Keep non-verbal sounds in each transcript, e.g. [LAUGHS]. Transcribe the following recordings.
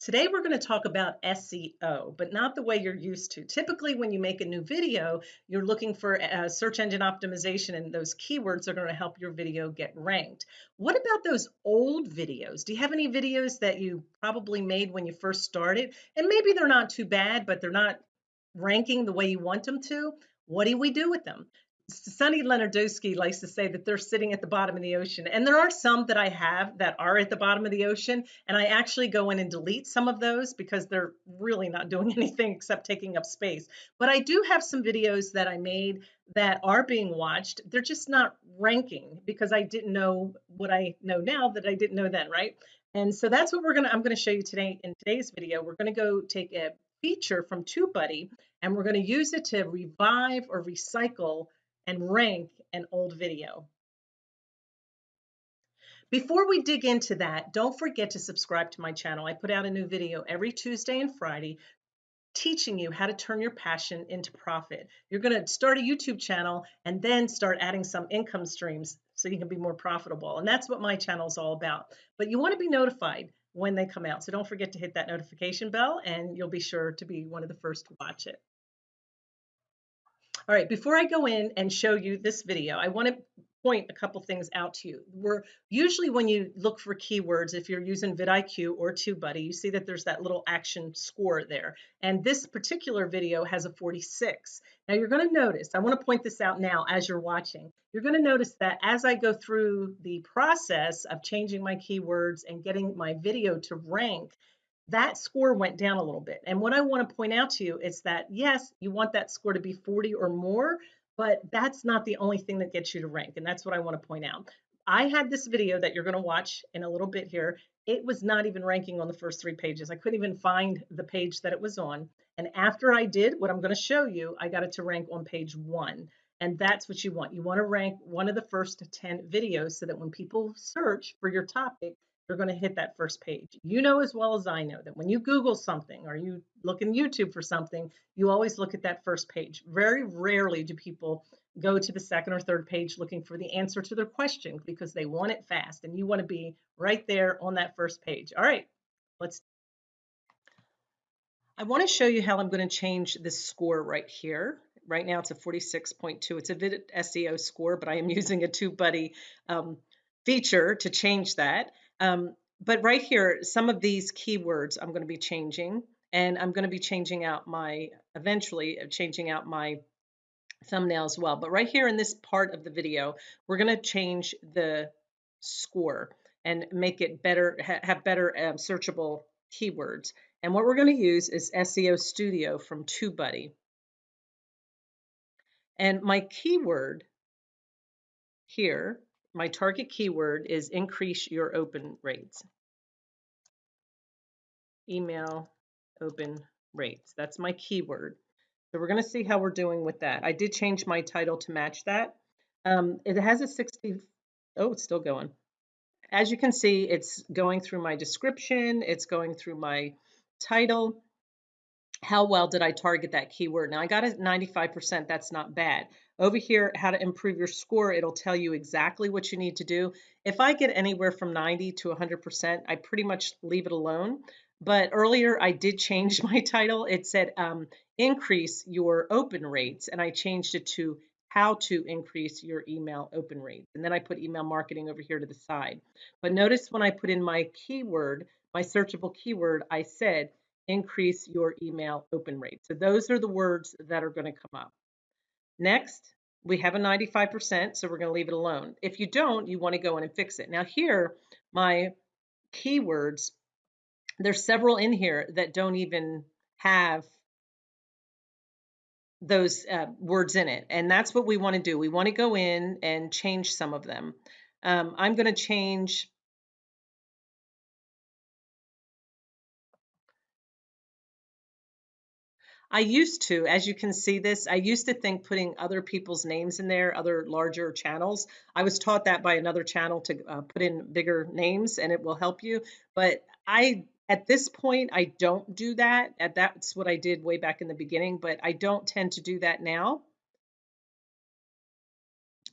Today we're going to talk about SEO, but not the way you're used to. Typically, when you make a new video, you're looking for search engine optimization, and those keywords are going to help your video get ranked. What about those old videos? Do you have any videos that you probably made when you first started? And maybe they're not too bad, but they're not ranking the way you want them to. What do we do with them? Sunny Lenarduzzi likes to say that they're sitting at the bottom of the ocean. And there are some that I have that are at the bottom of the ocean. And I actually go in and delete some of those because they're really not doing [LAUGHS] anything except taking up space. But I do have some videos that I made that are being watched. They're just not ranking because I didn't know what I know now that I didn't know then, right? And so that's what we're gonna, I'm gonna show you today in today's video. We're gonna go take a feature from TubeBuddy and we're gonna use it to revive or recycle and rank an old video. Before we dig into that, don't forget to subscribe to my channel. I put out a new video every Tuesday and Friday teaching you how to turn your passion into profit. You're going to start a YouTube channel and then start adding some income streams so you can be more profitable. And that's what my channel is all about. But you want to be notified when they come out. So don't forget to hit that notification bell and you'll be sure to be one of the first to watch it. All right, before I go in and show you this video, I want to point a couple things out to you. We're usually when you look for keywords, if you're using vidIQ or TubeBuddy, you see that there's that little action score there. And this particular video has a 46. Now you're going to notice, I want to point this out now as you're watching. You're going to notice that as I go through the process of changing my keywords and getting my video to rank, that score went down a little bit. And what I want to point out to you is that yes, you want that score to be 40 or more, but that's not the only thing that gets you to rank. And that's what I want to point out. I had this video that you're going to watch in a little bit here. It was not even ranking on the first three pages. I couldn't even find the page that it was on. And after I did what I'm going to show you, I got it to rank on page one. And that's what you want. You want to rank one of the first 10 videos so that when people search for your topic, you're going to hit that first page. You know as well as I know that when you Google something or you look in YouTube for something, you always look at that first page. Very rarely do people go to the second or third page looking for the answer to their question because they want it fast and you want to be right there on that first page. All right, let's. I want to show you how I'm going to change this score right here. Right now it's a 46.2. It's a SEO score, but I am [LAUGHS] using a TubeBuddy um, feature to change that. Um, but right here, some of these keywords I'm going to be changing, and I'm going to be changing out my, eventually uh, changing out my thumbnail as well. But right here in this part of the video, we're going to change the score and make it better, ha have better um, searchable keywords. And what we're going to use is SEO Studio from TubeBuddy. And my keyword here my target keyword is increase your open rates. Email open rates. That's my keyword. So we're going to see how we're doing with that. I did change my title to match that. Um, it has a 60, oh, it's still going. As you can see, it's going through my description. It's going through my title. How well did I target that keyword? Now I got a 95%. That's not bad. Over here, how to improve your score, it'll tell you exactly what you need to do. If I get anywhere from 90 to 100%, I pretty much leave it alone. But earlier I did change [LAUGHS] my title. It said um, increase your open rates, and I changed it to how to increase your email open rates. And then I put email marketing over here to the side. But notice when I put in my keyword, my searchable keyword, I said increase your email open rate. So those are the words that are going to come up. Next, we have a 95%, so we're going to leave it alone. If you don't, you want to go in and fix it. Now here, my keywords, there's several in here that don't even have those uh, words in it. And that's what we want to do. We want to go in and change some of them. Um, I'm going to change I used to, as you can see this, I used to think putting other people's names in there, other larger channels. I was taught that by another channel to uh, put in bigger names and it will help you. But I, at this point, I don't do that. That's what I did way back in the beginning, but I don't tend to do that now.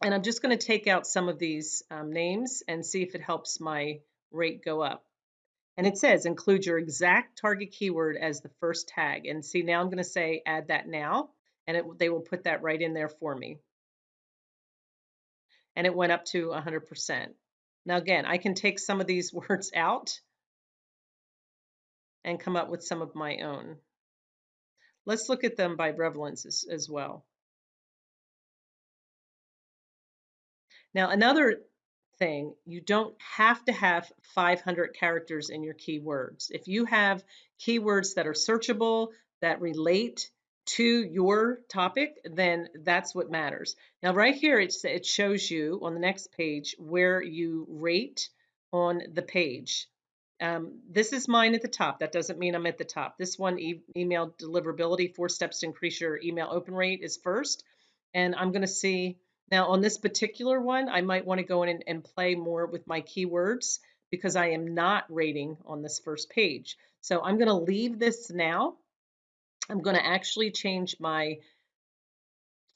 And I'm just going to take out some of these um, names and see if it helps my rate go up. And it says include your exact target keyword as the first tag. And see, now I'm going to say add that now, and it, they will put that right in there for me. And it went up to 100%. Now, again, I can take some of these [LAUGHS] words out and come up with some of my own. Let's look at them by prevalence as, as well. Now, another thing, you don't have to have 500 characters in your keywords. If you have keywords that are searchable, that relate to your topic, then that's what matters. Now, right here, it shows you on the next page where you rate on the page. Um, this is mine at the top. That doesn't mean I'm at the top. This one, e email deliverability, four steps to increase your email open rate is first. And I'm going to see now on this particular one, I might want to go in and, and play more with my keywords because I am not rating on this first page. So I'm going to leave this now. I'm going to actually change my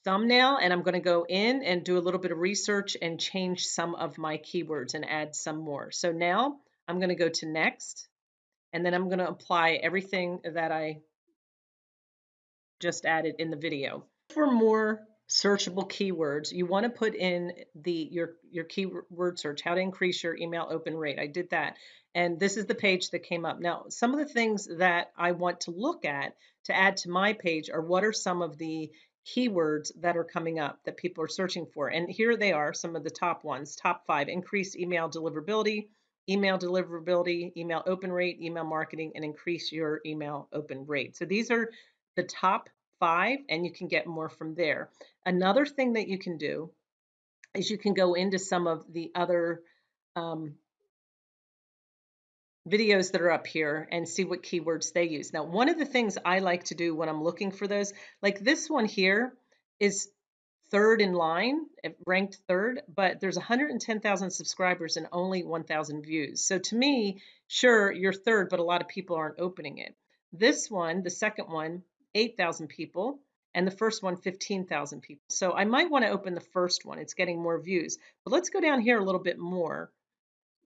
thumbnail and I'm going to go in and do a little bit of research and change some of my keywords and add some more. So now I'm going to go to next and then I'm going to apply everything that I just added in the video. For more searchable keywords, you want to put in the your your keyword search, how to increase your email open rate. I did that. And this is the page that came up. Now, some of the things that I want to look at to add to my page are what are some of the keywords that are coming up that people are searching for. And here they are, some of the top ones. Top five, increase email deliverability, email deliverability, email open rate, email marketing, and increase your email open rate. So these are the top five and you can get more from there. Another thing that you can do is you can go into some of the other um, videos that are up here and see what keywords they use. Now, one of the things I like to do when I'm looking for those, like this one here is third in line, ranked third, but there's 110,000 subscribers and only 1,000 views. So to me, sure, you're third, but a lot of people aren't opening it. This one, the second one, 8,000 people, and the first one, 15,000 people. So I might want to open the first one. It's getting more views. But let's go down here a little bit more.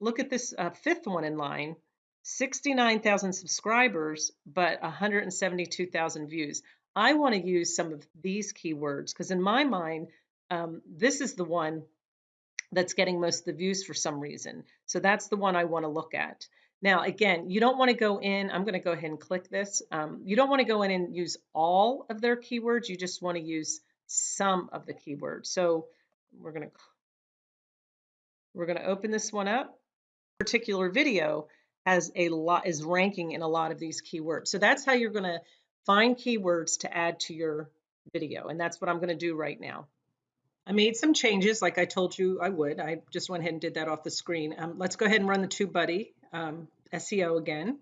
Look at this uh, fifth one in line. 69,000 subscribers, but 172,000 views. I want to use some of these keywords because in my mind, um, this is the one that's getting most of the views for some reason. So that's the one I want to look at. Now, again, you don't want to go in, I'm going to go ahead and click this. Um, you don't want to go in and use all of their keywords. You just want to use some of the keywords. So we're going to, we're going to open this one up. Particular video has a lot, is ranking in a lot of these keywords. So that's how you're going to find keywords to add to your video. And that's what I'm going to do right now. I made some changes like I told you I would. I just went ahead and did that off the screen. Um, let's go ahead and run the TubeBuddy um, SEO again.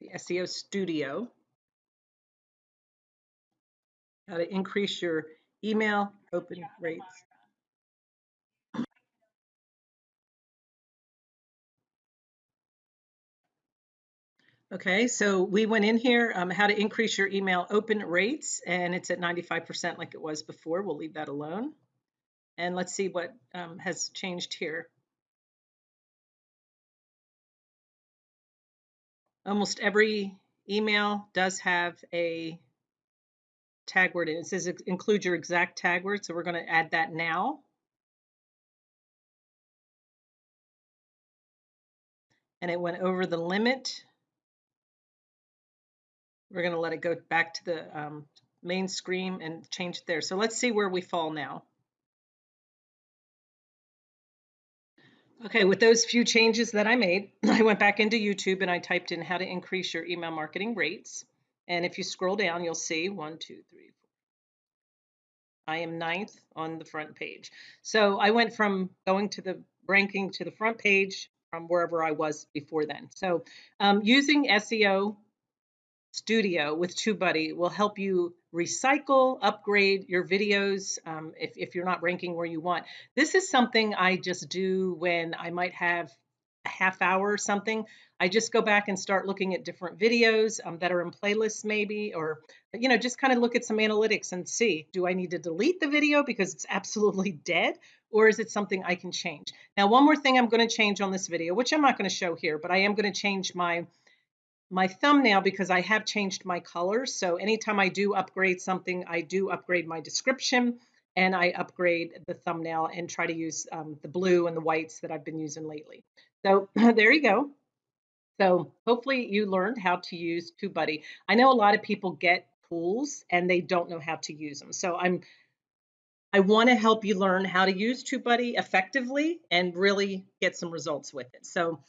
The SEO Studio. How to increase your email open rates. Okay, so we went in here, um, how to increase your email open rates, and it's at 95% like it was before. We'll leave that alone. And let's see what um, has changed here. Almost every email does have a tag word it. It says include your exact tag word, so we're going to add that now. And it went over the limit. We're going to let it go back to the um, main screen and change it there. So let's see where we fall now. Okay, with those few changes that I made, [CLEARS THROAT] I went back into YouTube and I typed in how to increase your email marketing rates. And if you scroll down, you'll see one, two, three, four. I am ninth on the front page. So I went from going to the ranking to the front page from wherever I was before then. So um, using SEO Studio with TubeBuddy will help you recycle, upgrade your videos um, if, if you're not ranking where you want. This is something I just do when I might have a half hour or something. I just go back and start looking at different videos um, that are in playlists maybe, or, you know, just kind of look at some analytics and see, do I need to delete the video because it's absolutely [LAUGHS] dead? or is it something I can change? Now, one more thing I'm going to change on this video, which I'm not going to show here, but I am going to change my my thumbnail because I have changed my colors. So anytime I do upgrade something, I do upgrade my description and I upgrade the thumbnail and try to use um, the blue and the whites that I've been using lately. So [CLEARS THROAT] there you go. So hopefully you learned how to use TubeBuddy. I know a lot of people get tools and they don't know how to use them. So I'm I want to help you learn how to use TubeBuddy effectively and really get some results with it. So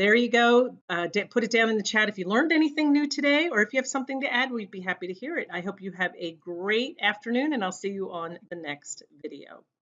there you go. Uh, put it down in the chat if you learned anything new today or if you have something to add, we'd be happy to hear it. I hope you have a great afternoon and I'll see you on the next video.